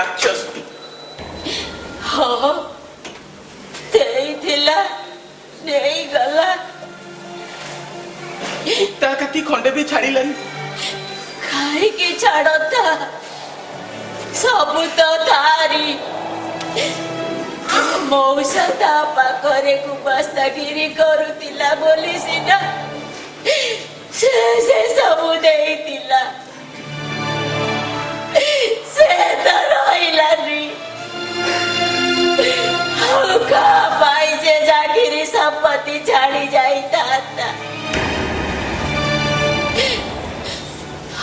ରାକ୍ଷସ ହଁ ଦେଇଥିଲା ନେଇଗଲା କୁତା କାତି ଖଣ୍ଡେ ବି ଛାଡ଼ିଲାନି ଖାଇକି ଛାଡ଼ତା ସବୁ ତ ତାରି ମଉସା ତା ପାଖରେ କୁବାସ୍ତାଗିରି କରୁଥିଲା ବୋଲି ସିନା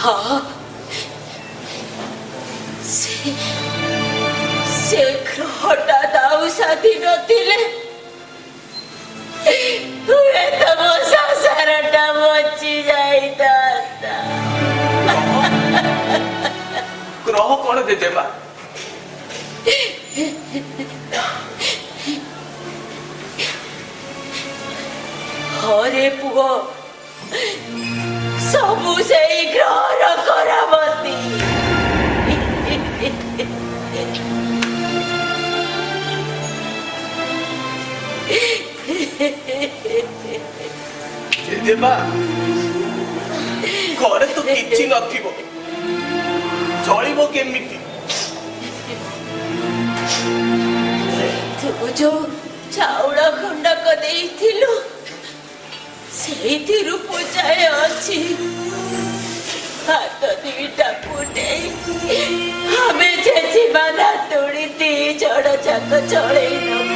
다 세, 세크로나 나우사디노딜레 우레타 모사사라타 모치자이다타 গ্রহ কোণ দেদে মা হরে পুগ ସବୁ ସେଇ ଗ୍ରହର କରାମତି ଜେଜେମା ଘରେ ତ କିଛି ନଥିବ ଚଳିବ କେମିତି ତୁ ଯୋଉ ଚାଉଳ ଖଣ୍ଡକ ଦେଇଥିଲୁ স্মৃতির পূজায় আছি হাতটিটাকুটে আমি যে জীবনা তোড়িতে ঝড় যাক চড়েই নেবো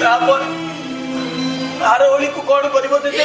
তারপর আর ওলিকু কোন করিব দেবে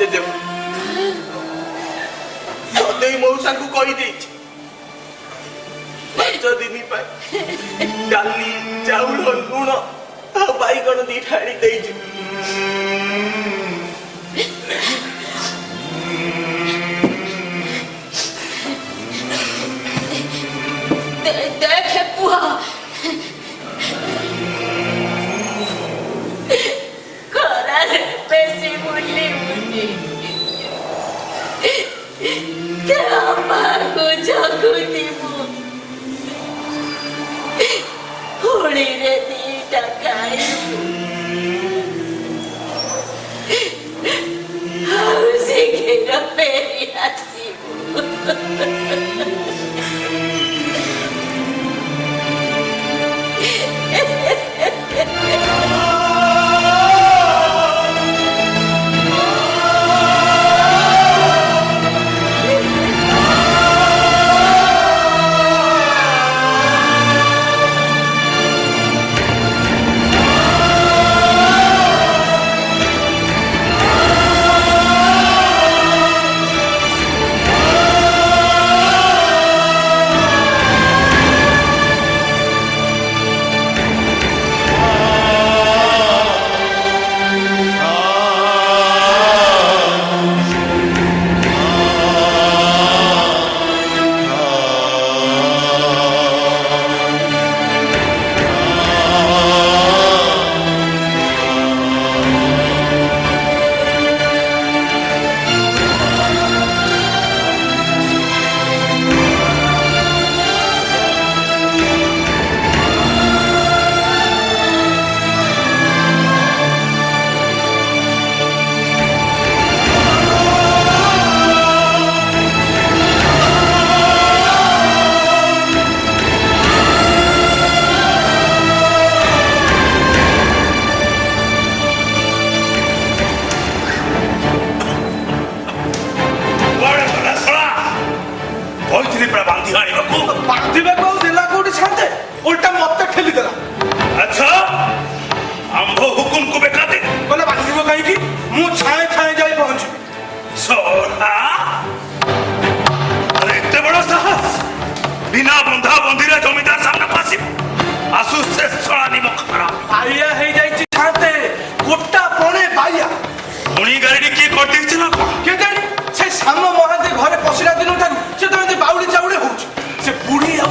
ଜେଜେ ସଦେଇ ମଉସାଙ୍କୁ କହିଦେଇଛି ପାଞ୍ଚ ଦିନ ପାଇଁ ଡାଲି ଚାଉଳ ଲୁଣ ଆଉ ବାଇଗଣ ଦିଟା ଆଣି ଦେଇଛି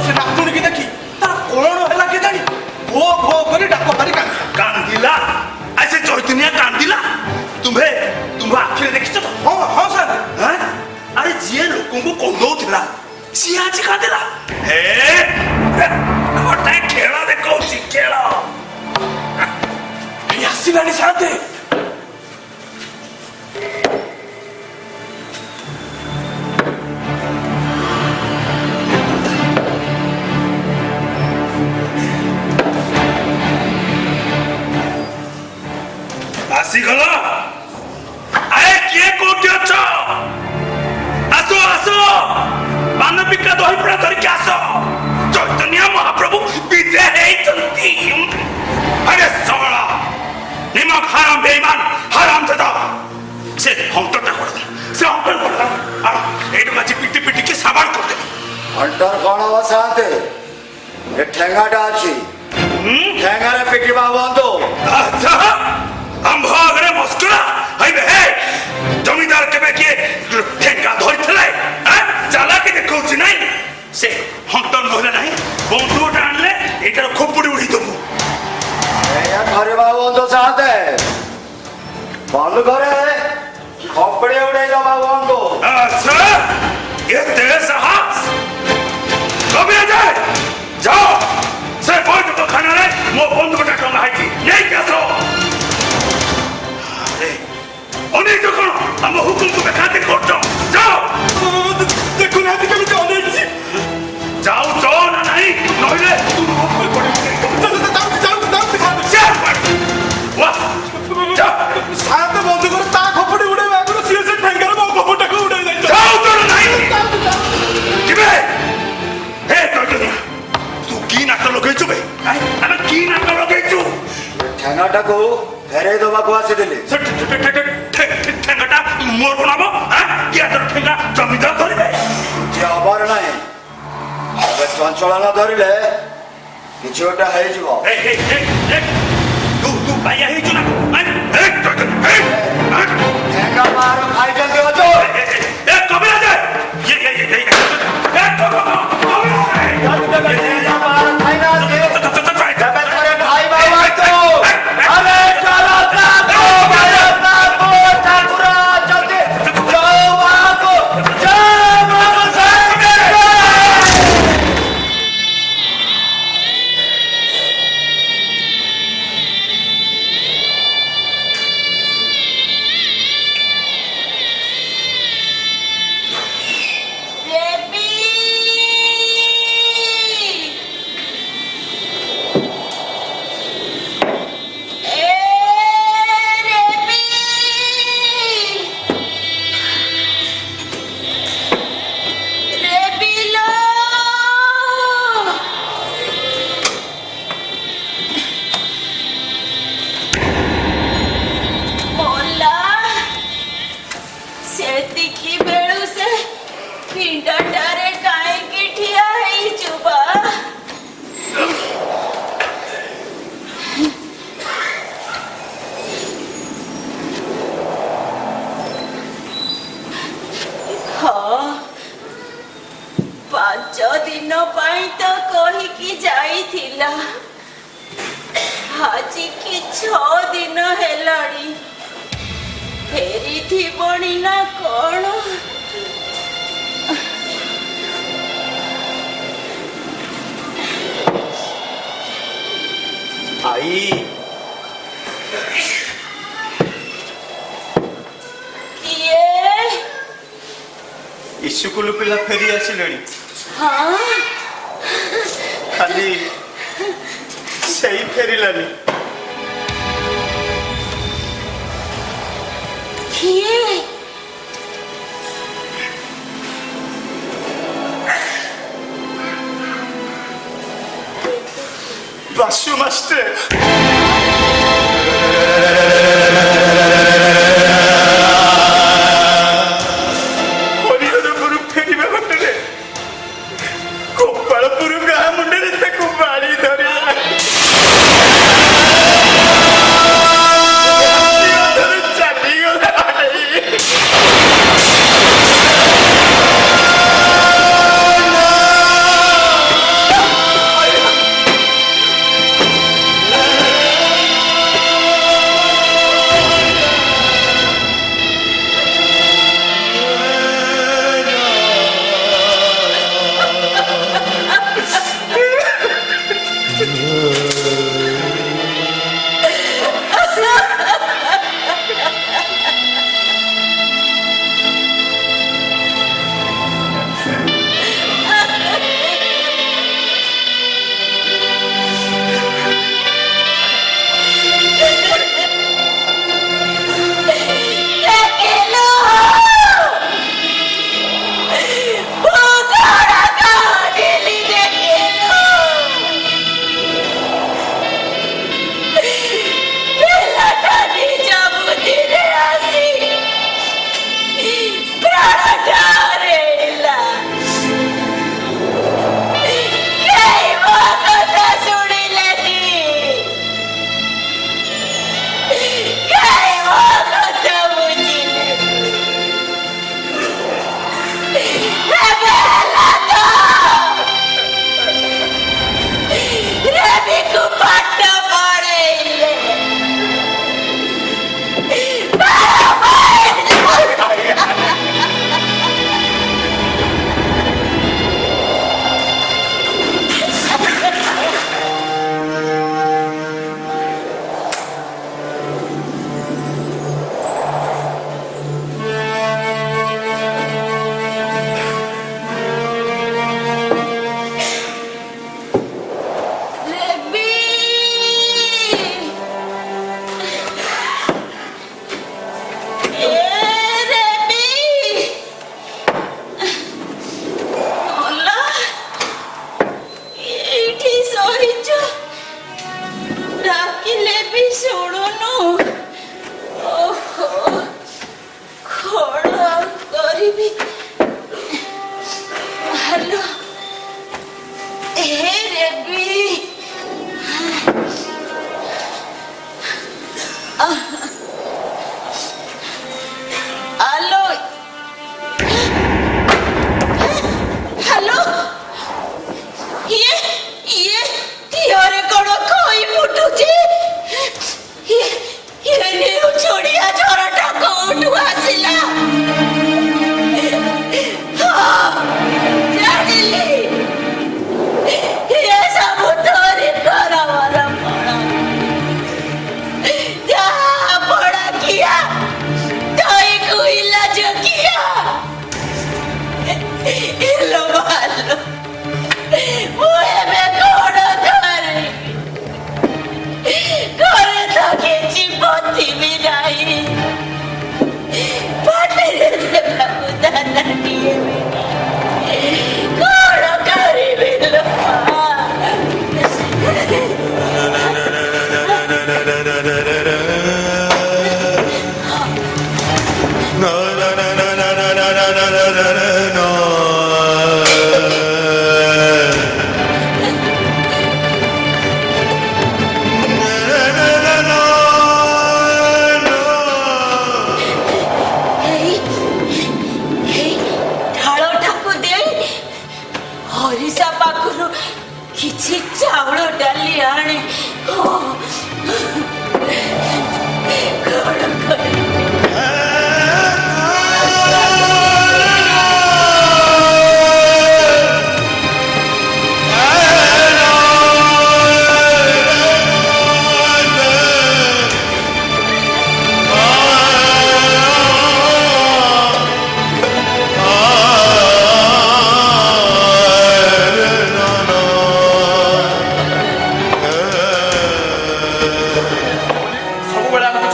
ସେ ନାତୁଣୀକି ଦେଖି ତାର କୋଳଣ ହେଲା କେଜାଣି ଭୋ ଭୋ କରି ଡାକ ମାରି କାନ୍ଦିଲା ଆଉ ସେ ଚୈତନ୍ୟା କାନ୍ଦିଲା ତୁମ୍ଭେ ତୁମ୍ଭ ଆଖିରେ ଦେଖିଛ ତ ହଁ ହଁ ସାର୍ ଆରେ ଯିଏ ଲୋକଙ୍କୁ କନ୍ଦଉଥିଲା ସିଏ ଆଜି କାନ୍ଦିଲା ହେ ଗୋଟାଏ ଖେଳ ଦେଖଉଛି ଖେଳ ଆସିଲାଣି ସାଥେ ଆସିଗଲ ଆରେ କିଏ କୋଉଠି ଅଛ ଆସ ଆସ ମାନବିକା ଦହିପଡ଼ା ଧରିକି ଆସ ଚୈତନ୍ୟ ମହାପ୍ରଭୁ ବିଜେ ହେଇଛନ୍ତି ଆରେ ସଳ ନିମକ ହାରାମ ବେଇମାନ ହାରାମ ଦେଦା ସେ ହଣ୍ଟଟା କରିଦେଲା ସେ ହଣ୍ଟର କରିଦେଲା ଏଇଠୁ ଆଜି ପିଟି ପିଟିକି ସାବାଡ କରିଦେଲା ହଣ୍ଟର କ'ଣ ବସାନ୍ତେ ঠেঙ্গাটা আছে ঠেঙ্গারে পেটি বাবা বন্ধ আচ্ছা ಅಂಭಾಗನೆ ಮಸ್ಕರ ಹೈಬೆ ಹೇ ಜಮೀದಾರ ಕೆಬೆ ಕೆ ಠೇಕಾ ಧರಿଥିଲେ চালাকে দেখছি নাই সে হন্তন বলে নাই বন্ধুটা আনলে এটার খোপড়ি উড়ি দেবো ঘরে বাবু অন্ধ চাহাতে বন্ধু ঘরে খোপড়ি উড়ে যাবা বন্ধু আচ্ছা এতে সাহস কবে যায় যাও সে বন্ধু তো খানারে মো বন্ধুটা টঙ্গা হাইছি নেই কাছো অনেক যখন আমার হুকুম তুমি খাতে করছো যাও দেখুন আজকে আমি চলে এসেছি যাও চল না নাই নইলে তুমি হুকুম করে সারাতে বন্ধ করে তা খপটে উড়ে এখনো সিরিয়াসের ঠ্যাঙ্কারে বা খপটাকে উড়ে যায় যাও চলো নাই কিবে হে তোকে তুই কি নাটক লগাইছো বে হ্যাঁ? আমি মরবো না হ্যাঁ কি এত ঠেঙ্গা জমিদার ধরিবে যে আবার নাই তবে চঞ্চল না ধরিলে কিছু একটা হয়েছিল তু birthday, Kevin! ଥିବଣି ନା କ'ଣ ଆଇ କିଏ ଇସ୍କୁଲ ପିଲା ଫେରି ଆସିଲେଣି ହଁ ଖାଲି ସେଇ ଫେରିଲାନି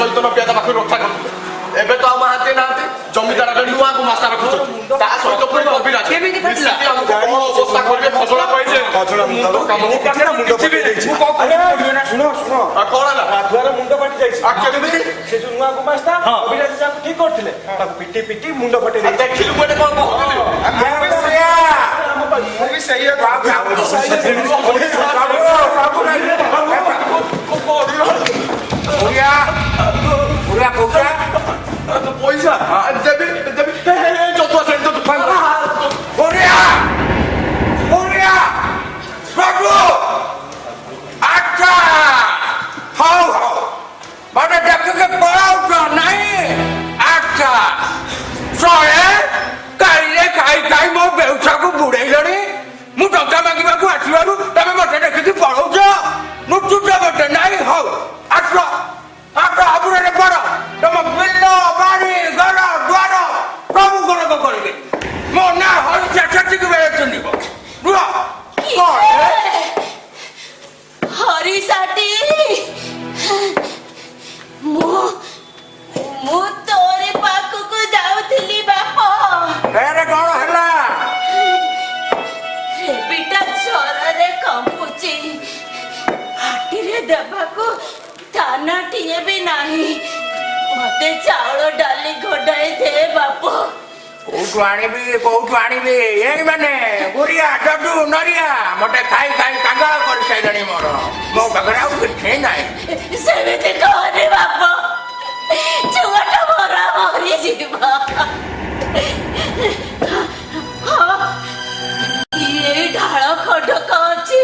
ଚୈତନ ପିଆଜ ପାଖରୁ ରକ୍ଷା କରୁଥିଲେ ଏବେ ତ ଆମ ହାତେ ନାହାନ୍ତି ଜମିଦାର ନୂଆକୁ ମାସା ରଖୁଛନ୍ତି ତା ସହିତ ପୁଣି କବିରାଜ ମିଶିକି ଆମକୁ କଣ ଅବସ୍ଥା କରିବେ ଖଜଣା ପାଇଛେ ମୁଣ୍ଡ କଣ ହେଲା ରାଧୁଆର ମୁଣ୍ଡ ଫାଟି ଯାଇଛି କେମିତି ସେ ଯୋଉ ନୂଆ ଗୁମାସ୍ତା କବିରାଜ ଯାହାକୁ ଠିକ କରିଥିଲେ ତାକୁ ପିଟି ପିଟି ମୁଣ୍ଡ ଫଟେଇ ଦେଇଛି ଦେଖିଲୁ ଗୋଟେ କଣ ମୁଁ ବି ସେଇଆ ବାବୁ ବାବୁ ବାବୁ ବାବୁ ওরিয়া ওরিয়া কোকরা তো পয়সা দেবে দেবে যত আছে যত ফান ওরিয়া ওরিয়া প্রভু আচ্ছা হাও হাও মানে ডাক্তারকে পড়াও তো নাই আচ্ছা সরে 油く食えないせめて川ではもちょがたもらもにじま এই ঢাল খণ্ডক অছি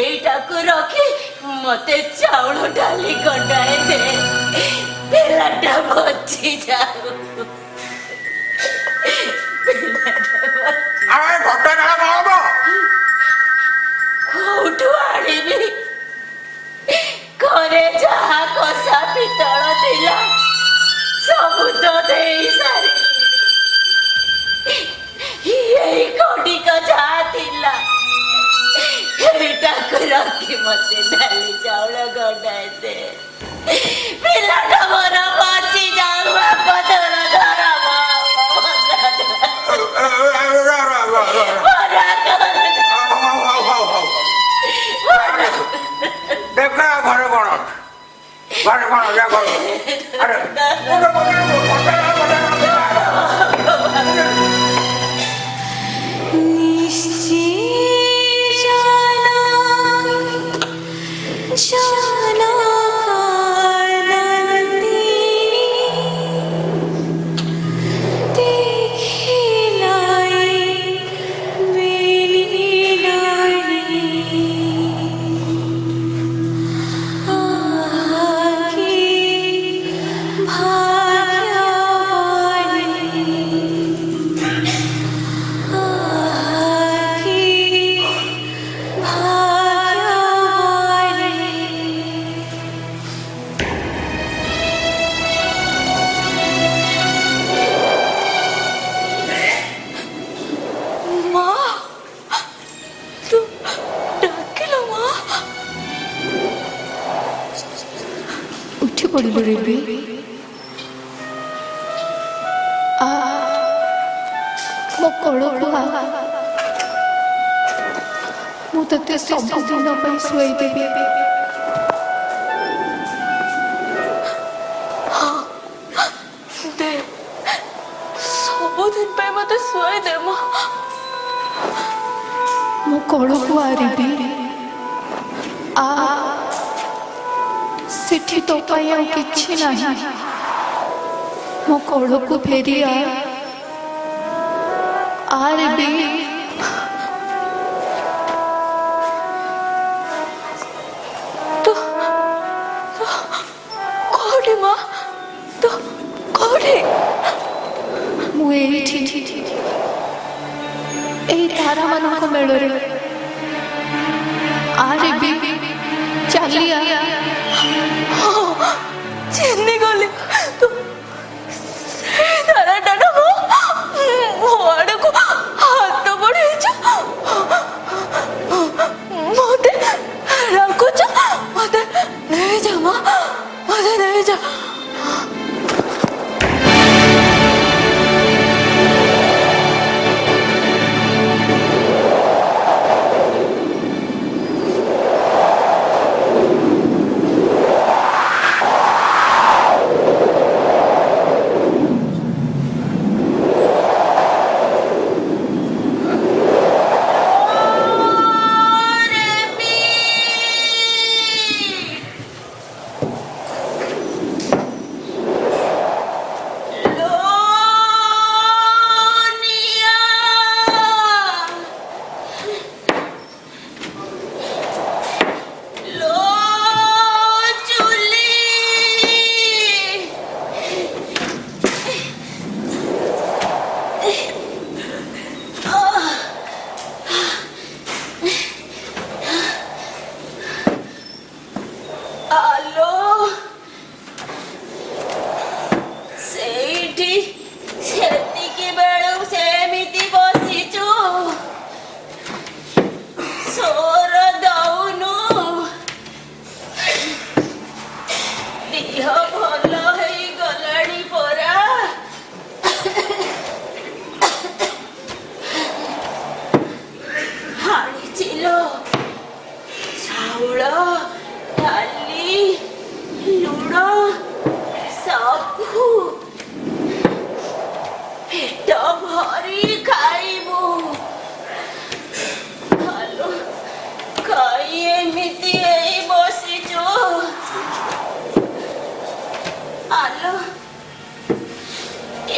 এইটাকু রখি মতে চাউল ডালি গন্ডায়ে দে পেলাটা বচি যাও আরে ঘটনা হব কোউটু আনিবি ଘରେ ଯାହା କଷା ପିତଳ ଥିଲା ସବୁ ତ ଦେଇ ସାରି ଏଇ ଖଡ଼ିକ ଯାହା ଥିଲା ଏଇଟାକୁ ରଖି ମତେ ଡାଲି ଚାଉଳ ଗଣ୍ଡାଏ ଦେ ପିଲାଟା ମୋର ବଞ୍ଚି ଯାଉ ବାପା Para, para, ya, para. Para. Para, para, para, para. ପାଇଁ ଆଉ କିଛି ନାହିଁ ମୋ କୋଳକୁ ଫେରି ଆର୍ ବି ମୁଁ ଏଇଠି ଏଇ ତାରାମାନଙ୍କ ମେଳରେ 内江吗？我在内江。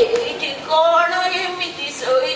Che cono che mi ti soi